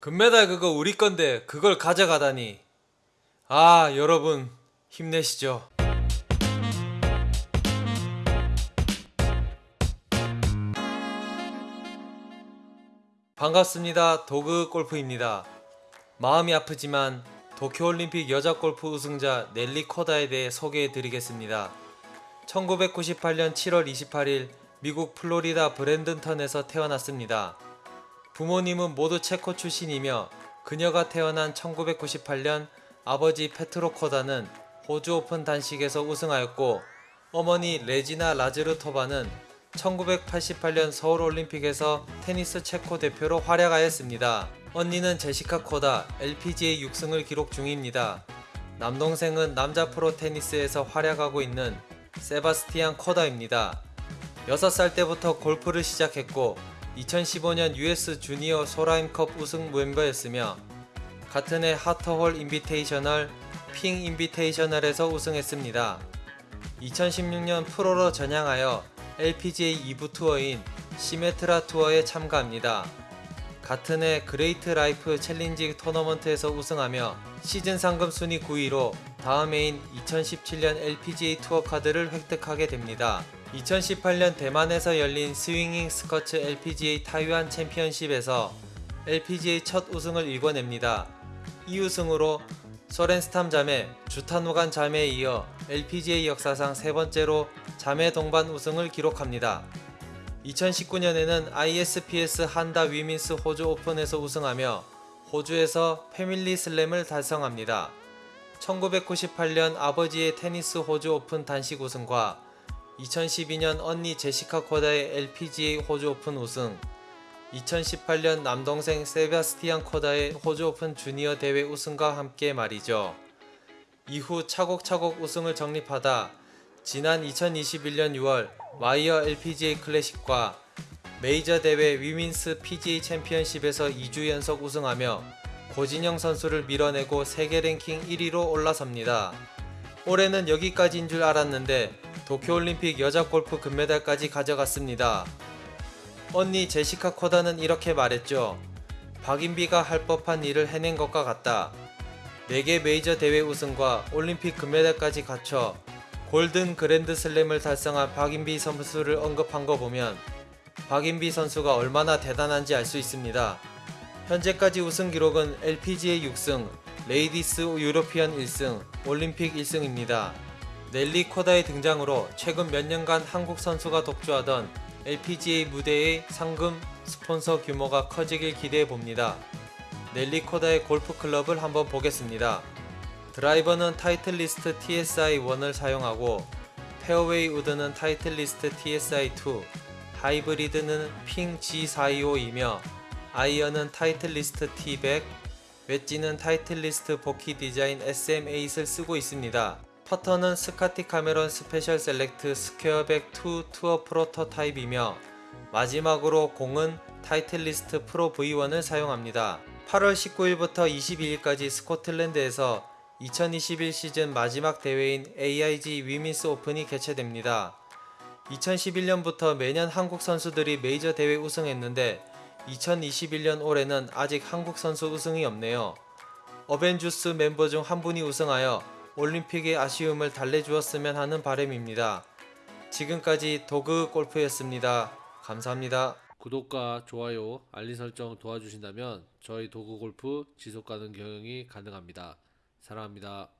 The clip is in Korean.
금메달 그거 우리 건데 그걸 가져가다니. 아, 여러분 힘내시죠. 반갑습니다. 도그 골프입니다. 마음이 아프지만 도쿄올림픽 여자 골프 우승자 넬리 코다에 대해 소개해 드리겠습니다. 1998년 7월 28일 미국 플로리다 브랜든턴에서 태어났습니다. 부모님은 모두 체코 출신이며 그녀가 태어난 1998년 아버지 페트로 코다는 호주 오픈 단식에서 우승하였고 어머니 레지나 라즈르토바는 1988년 서울 올림픽에서 테니스 체코 대표로 활약하였습니다. 언니는 제시카 코다 LPGA 6승을 기록 중입니다. 남동생은 남자 프로 테니스에서 활약하고 있는 세바스티안 코다입니다. 6살 때부터 골프를 시작했고 2015년 US 주니어 솔하임컵 우승 멤버였으며 같은 해 하터홀 인비테이셔널, 핑 인비테이셔널에서 우승했습니다. 2016년 프로로 전향하여 LPGA 2부 투어인 시메트라 투어에 참가합니다. 같은 해 그레이트 라이프 챌린지 토너먼트에서 우승하며 시즌 상금 순위 9위로 다음 해인 2017년 LPGA 투어 카드를 획득하게 됩니다. 2018년 대만에서 열린 스윙잉 스커츠 LPGA 타이완 챔피언십에서 LPGA 첫 우승을 일궈냅니다. 이 우승으로 소렌스탐 자매, 주타누간 자매에 이어 LPGA 역사상 세 번째로 자매 동반 우승을 기록합니다. 2019년에는 ISPS 한다 위민스 호주 오픈에서 우승하며 호주에서 패밀리 슬램을 달성합니다. 1998년 아버지의 테니스 호주 오픈 단식 우승과 2012년 언니 제시카 코다의 LPGA 호주 오픈 우승, 2018년 남동생 세바스티안 코다의 호주 오픈 주니어 대회 우승과 함께 말이죠. 이후 차곡차곡 우승을 적립하다 지난 2021년 6월 마이어 LPGA 클래식과 메이저 대회 위민스 PGA 챔피언십에서 2주 연속 우승하며 고진영 선수를 밀어내고 세계 랭킹 1위로 올라섭니다. 올해는 여기까지인 줄 알았는데 도쿄올림픽 여자 골프 금메달까지 가져갔습니다. 언니 제시카 코다는 이렇게 말했죠. 박인비가 할 법한 일을 해낸 것과 같다. 4개 메이저 대회 우승과 올림픽 금메달까지 갖춰 골든 그랜드 슬램을 달성한 박인비 선수를 언급한 거 보면 박인비 선수가 얼마나 대단한지 알 수 있습니다. 현재까지 우승 기록은 LPGA 6승, 레이디스 유로피언 1승, 올림픽 1승입니다. 넬리 코다의 등장으로 최근 몇 년간 한국 선수가 독주하던 LPGA 무대의 상금 스폰서 규모가 커지길 기대해 봅니다. 넬리 코다의 골프 클럽을 한번 보겠습니다. 드라이버는 타이틀리스트 TSI1을 사용하고 페어웨이 우드는 타이틀리스트 TSI2, 하이브리드는 핑 G425이며 아이언은 타이틀리스트 T100, 웨지는 타이틀리스트 보키 디자인 SM8을 쓰고 있습니다. 퍼터는 스카티 카메론 스페셜 셀렉트 스퀘어백 2 투어 프로토타입이며 마지막으로 공은 타이틀리스트 프로 V1을 사용합니다. 8월 19일부터 22일까지 스코틀랜드에서 2021 시즌 마지막 대회인 AIG 위민스 오픈이 개최됩니다. 2011년부터 매년 한국 선수들이 메이저 대회 우승했는데 2021년 올해는 아직 한국 선수 우승이 없네요. 어벤주스 멤버 중 한 분이 우승하여 올림픽의 아쉬움을 달래주었으면 하는 바람입니다. 지금까지 도그 골프였습니다. 감사합니다. 구독과 좋아요, 알림 설정 도와주신다면 저희 도구 골프 지속 가능 경영이 가능합니다. 사랑합니다.